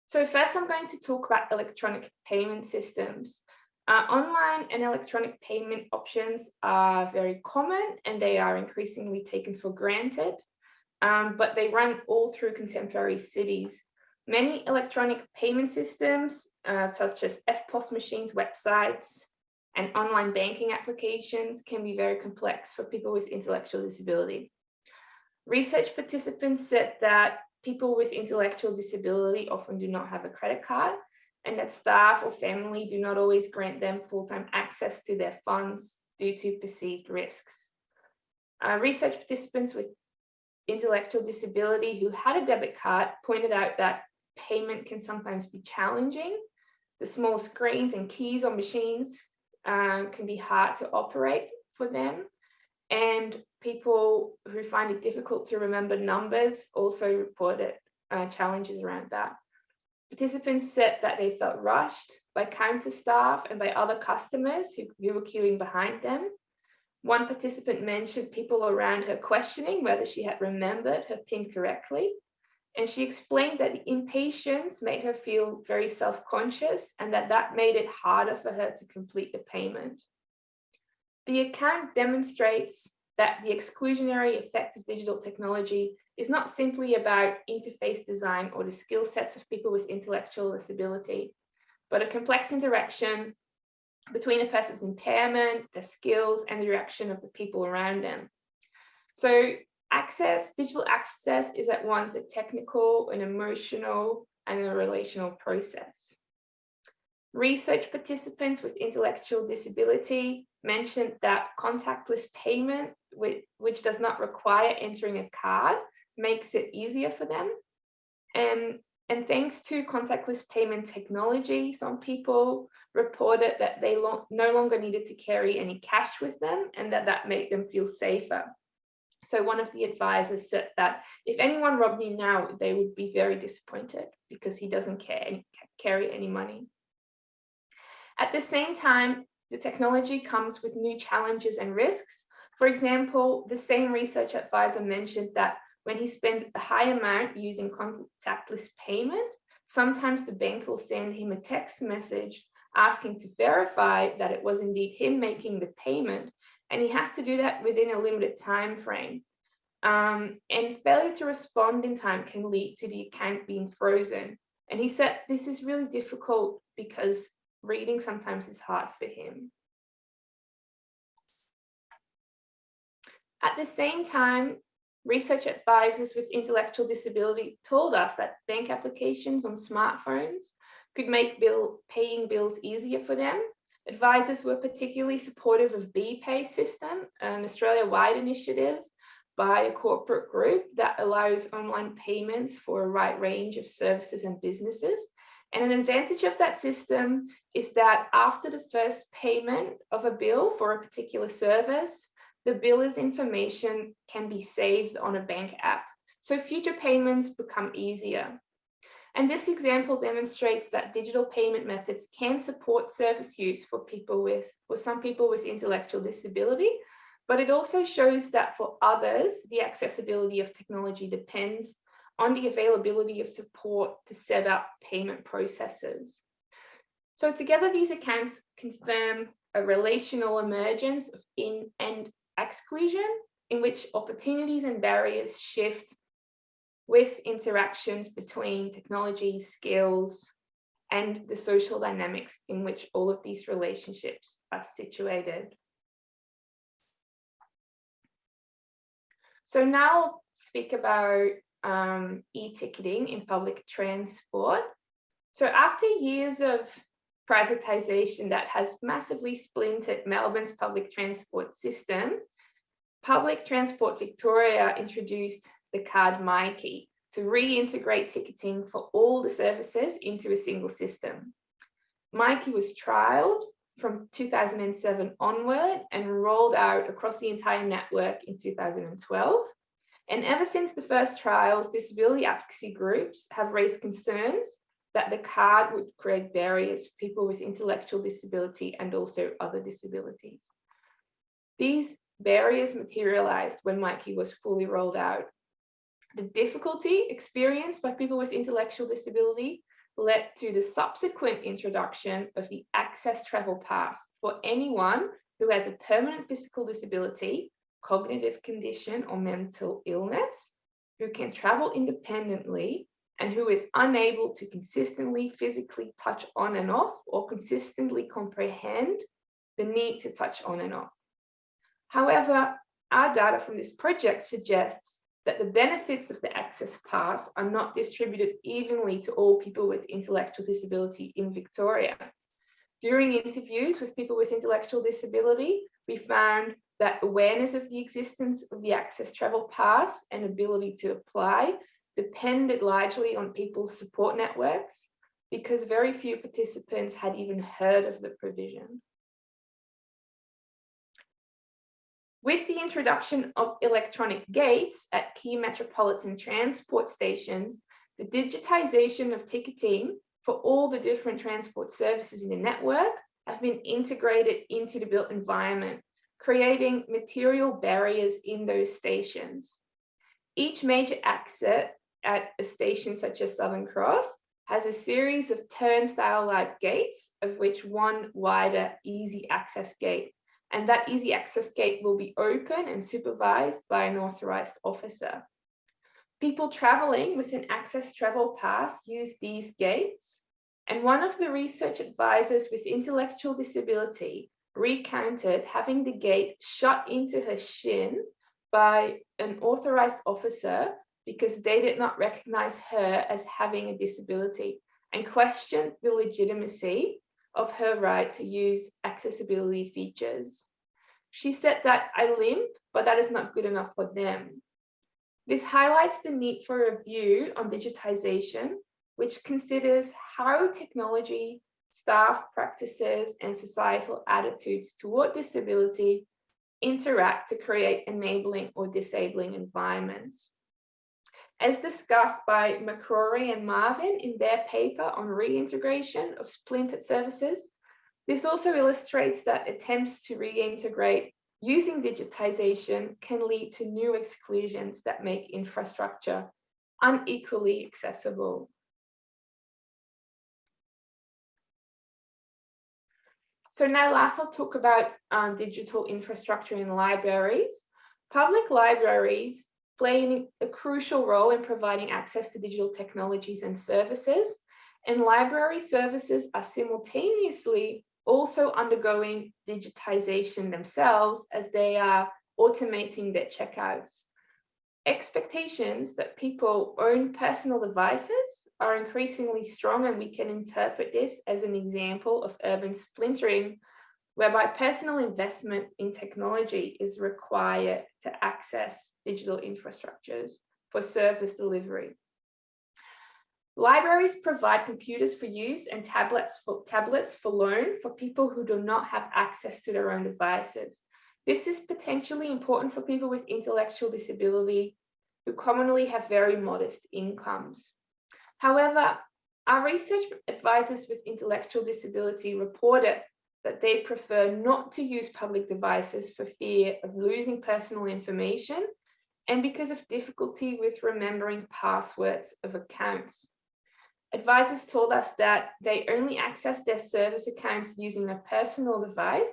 So first I'm going to talk about electronic payment systems. Uh, online and electronic payment options are very common and they are increasingly taken for granted, um, but they run all through contemporary cities. Many electronic payment systems, uh, such as EFTPOS machines, websites, and online banking applications can be very complex for people with intellectual disability. Research participants said that people with intellectual disability often do not have a credit card and that staff or family do not always grant them full-time access to their funds due to perceived risks. Uh, research participants with intellectual disability who had a debit card pointed out that payment can sometimes be challenging. The small screens and keys on machines uh, can be hard to operate for them. And people who find it difficult to remember numbers also reported uh, challenges around that. Participants said that they felt rushed by counter staff and by other customers who, who were queuing behind them. One participant mentioned people around her questioning whether she had remembered her PIN correctly. And she explained that the impatience made her feel very self-conscious and that that made it harder for her to complete the payment. The account demonstrates that the exclusionary effect of digital technology is not simply about interface design or the skill sets of people with intellectual disability, but a complex interaction between a person's impairment, their skills, and the reaction of the people around them. So access, digital access is at once a technical, an emotional, and a relational process. Research participants with intellectual disability mentioned that contactless payment, which, which does not require entering a card, makes it easier for them. And, and thanks to contactless payment technology, some people reported that they lo no longer needed to carry any cash with them and that that made them feel safer. So one of the advisors said that if anyone robbed me now, they would be very disappointed because he doesn't care, carry any money. At the same time, the technology comes with new challenges and risks. For example, the same research advisor mentioned that when he spends a high amount using contactless payment, sometimes the bank will send him a text message asking to verify that it was indeed him making the payment, and he has to do that within a limited time frame. Um, and failure to respond in time can lead to the account being frozen. And he said this is really difficult because reading sometimes is hard for him. At the same time, research advisors with intellectual disability told us that bank applications on smartphones could make bill paying bills easier for them. Advisors were particularly supportive of BPay system, an Australia-wide initiative by a corporate group that allows online payments for a wide range of services and businesses. And an advantage of that system is that after the first payment of a bill for a particular service, the biller's information can be saved on a bank app. So future payments become easier. And this example demonstrates that digital payment methods can support service use for people with, for some people with intellectual disability, but it also shows that for others, the accessibility of technology depends on the availability of support to set up payment processes. So together, these accounts confirm a relational emergence of in and exclusion in which opportunities and barriers shift with interactions between technology, skills, and the social dynamics in which all of these relationships are situated. So now I'll speak about um, e-ticketing in public transport. So after years of privatization that has massively splintered Melbourne's public transport system, Public Transport Victoria introduced the card Myki to reintegrate ticketing for all the services into a single system. Myki was trialled from 2007 onward and rolled out across the entire network in 2012. And ever since the first trials, disability advocacy groups have raised concerns that the card would create barriers for people with intellectual disability and also other disabilities. These barriers materialized when Myki was fully rolled out. The difficulty experienced by people with intellectual disability led to the subsequent introduction of the Access Travel Pass for anyone who has a permanent physical disability, cognitive condition or mental illness, who can travel independently and who is unable to consistently physically touch on and off or consistently comprehend the need to touch on and off. However, our data from this project suggests that the benefits of the Access Pass are not distributed evenly to all people with intellectual disability in Victoria. During interviews with people with intellectual disability, we found that awareness of the existence of the Access Travel Pass and ability to apply depended largely on people's support networks because very few participants had even heard of the provision. With the introduction of electronic gates at key metropolitan transport stations, the digitization of ticketing for all the different transport services in the network have been integrated into the built environment, creating material barriers in those stations. Each major exit at a station such as Southern Cross has a series of turnstile-like gates, of which one wider easy access gate and that easy access gate will be open and supervised by an authorized officer. People traveling with an access travel pass use these gates, and one of the research advisors with intellectual disability recounted having the gate shut into her shin by an authorized officer because they did not recognize her as having a disability and questioned the legitimacy of her right to use accessibility features. She said that I limp, but that is not good enough for them. This highlights the need for a review on digitization, which considers how technology, staff practices, and societal attitudes toward disability interact to create enabling or disabling environments. As discussed by Macrorie and Marvin in their paper on reintegration of splintered services, this also illustrates that attempts to reintegrate using digitization can lead to new exclusions that make infrastructure unequally accessible. So now last I'll talk about um, digital infrastructure in libraries. Public libraries play a crucial role in providing access to digital technologies and services. And library services are simultaneously also undergoing digitization themselves as they are automating their checkouts. Expectations that people own personal devices are increasingly strong and we can interpret this as an example of urban splintering whereby personal investment in technology is required to access digital infrastructures for service delivery. Libraries provide computers for use and tablets for, tablets for loan for people who do not have access to their own devices. This is potentially important for people with intellectual disability who commonly have very modest incomes. However, our research advisors with intellectual disability reported that they prefer not to use public devices for fear of losing personal information and because of difficulty with remembering passwords of accounts. Advisors told us that they only access their service accounts using a personal device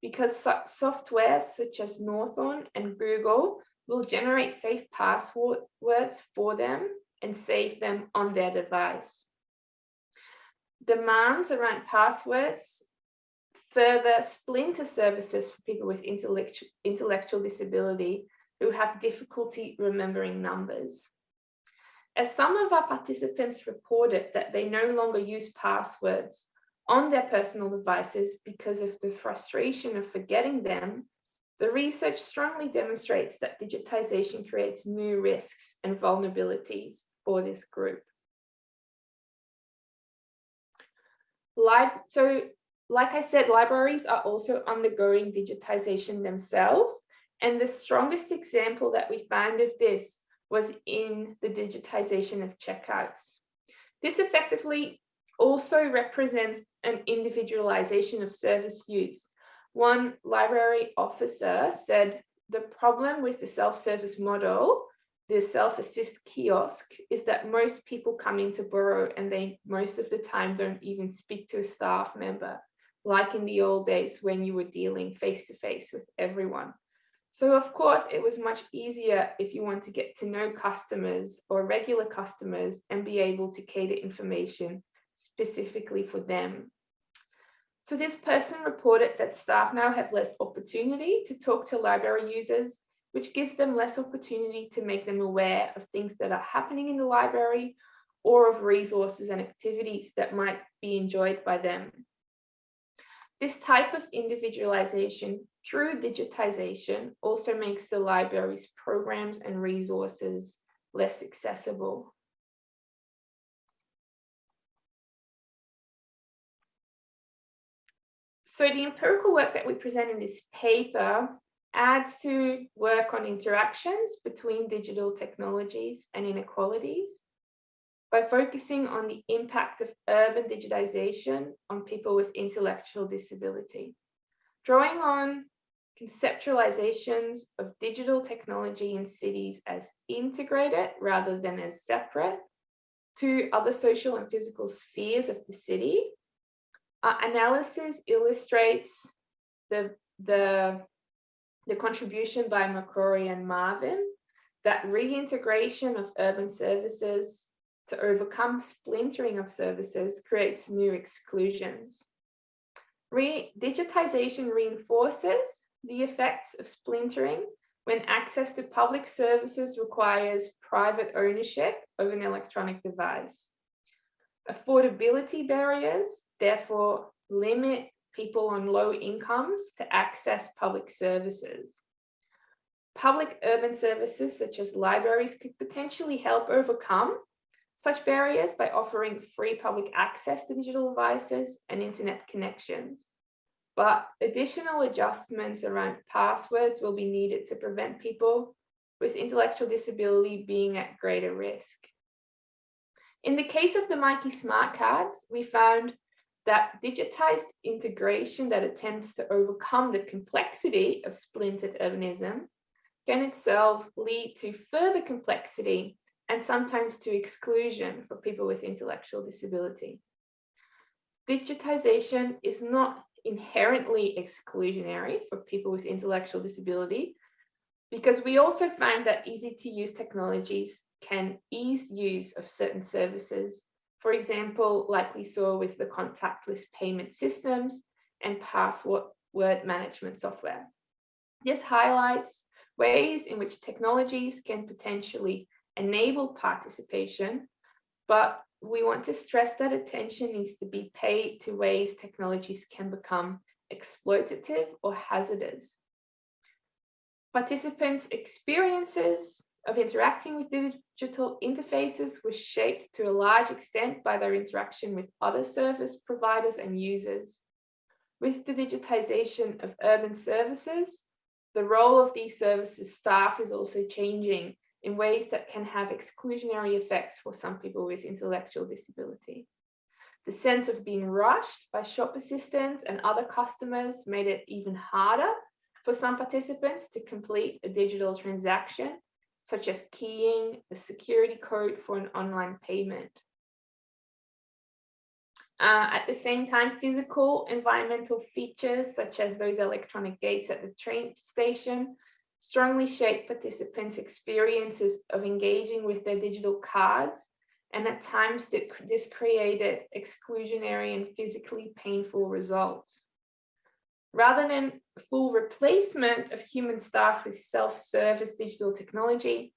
because software such as Norton and Google will generate safe passwords for them and save them on their device. Demands around passwords further splinter services for people with intellectual, intellectual disability who have difficulty remembering numbers. As some of our participants reported that they no longer use passwords on their personal devices because of the frustration of forgetting them, the research strongly demonstrates that digitization creates new risks and vulnerabilities for this group. Like, so like I said, libraries are also undergoing digitization themselves. And the strongest example that we found of this was in the digitization of checkouts. This effectively also represents an individualization of service use. One library officer said the problem with the self-service model, the self-assist kiosk, is that most people come in to borrow and they most of the time don't even speak to a staff member like in the old days when you were dealing face to face with everyone. So of course, it was much easier if you want to get to know customers or regular customers and be able to cater information specifically for them. So this person reported that staff now have less opportunity to talk to library users, which gives them less opportunity to make them aware of things that are happening in the library or of resources and activities that might be enjoyed by them. This type of individualization through digitization also makes the library's programs and resources less accessible. So the empirical work that we present in this paper adds to work on interactions between digital technologies and inequalities by focusing on the impact of urban digitization on people with intellectual disability, drawing on conceptualizations of digital technology in cities as integrated rather than as separate to other social and physical spheres of the city. Our analysis illustrates the, the, the contribution by Macrorie and Marvin that reintegration of urban services to overcome splintering of services creates new exclusions. Re digitization reinforces the effects of splintering when access to public services requires private ownership of an electronic device. Affordability barriers, therefore, limit people on low incomes to access public services. Public urban services such as libraries could potentially help overcome such barriers by offering free public access to digital devices and internet connections. But additional adjustments around passwords will be needed to prevent people with intellectual disability being at greater risk. In the case of the Myki smart cards, we found that digitized integration that attempts to overcome the complexity of splintered urbanism can itself lead to further complexity and sometimes to exclusion for people with intellectual disability. Digitization is not inherently exclusionary for people with intellectual disability because we also find that easy to use technologies can ease use of certain services. For example, like we saw with the contactless payment systems and password management software. This highlights ways in which technologies can potentially enable participation, but we want to stress that attention needs to be paid to ways technologies can become exploitative or hazardous. Participants' experiences of interacting with digital interfaces was shaped to a large extent by their interaction with other service providers and users. With the digitization of urban services, the role of these services staff is also changing in ways that can have exclusionary effects for some people with intellectual disability. The sense of being rushed by shop assistants and other customers made it even harder for some participants to complete a digital transaction, such as keying a security code for an online payment. Uh, at the same time, physical environmental features, such as those electronic gates at the train station, strongly shape participants' experiences of engaging with their digital cards, and at times this created exclusionary and physically painful results. Rather than full replacement of human staff with self-service digital technology,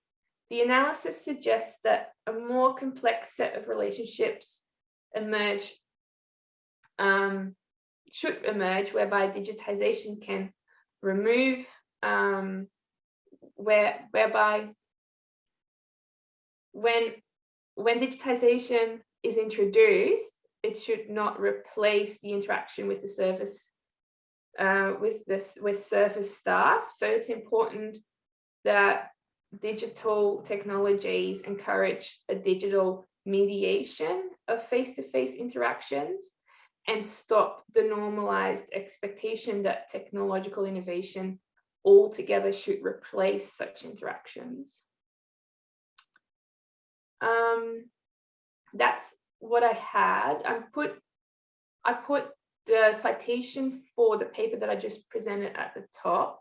the analysis suggests that a more complex set of relationships emerge um, should emerge whereby digitization can remove um, where whereby when when digitization is introduced it should not replace the interaction with the service uh, with this with service staff. So it's important that digital technologies encourage a digital mediation of face-to-face -face interactions and stop the normalized expectation that technological innovation altogether should replace such interactions. Um, that's what I had. I put I put the citation for the paper that I just presented at the top.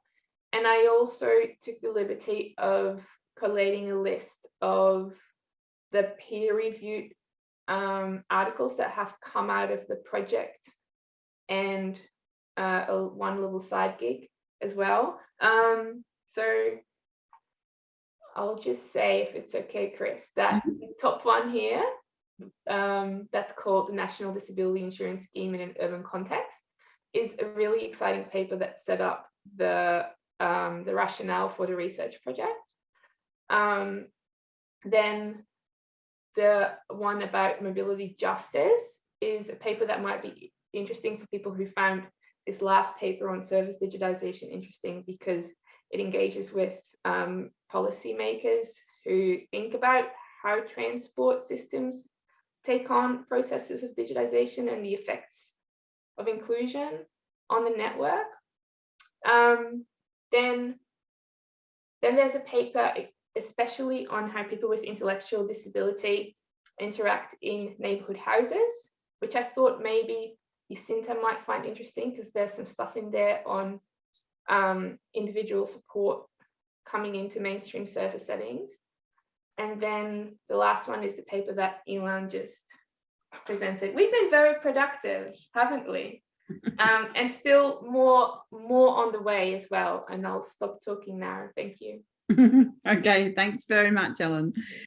And I also took the liberty of collating a list of the peer-reviewed um, articles that have come out of the project and uh, a one little side gig as well. Um, so I'll just say, if it's okay, Chris, that mm-hmm. the top one here, um, that's called the National Disability Insurance Scheme in an Urban Context, is a really exciting paper that set up the, um, the rationale for the research project. Um, then the one about mobility justice is a paper that might be interesting for people who found this last paper on service digitization interesting because it engages with um, policymakers who think about how transport systems take on processes of digitization and the effects of inclusion on the network. Um, then, then there's a paper especially on how people with intellectual disability interact in neighborhood houses, which I thought maybe Jacinta might find interesting because there's some stuff in there on um, individual support coming into mainstream service settings. And then the last one is the paper that Ilan just presented. We've been very productive, haven't we? um, and still more more on the way as well. And I'll stop talking now. Thank you. okay, thanks very much, Ellen.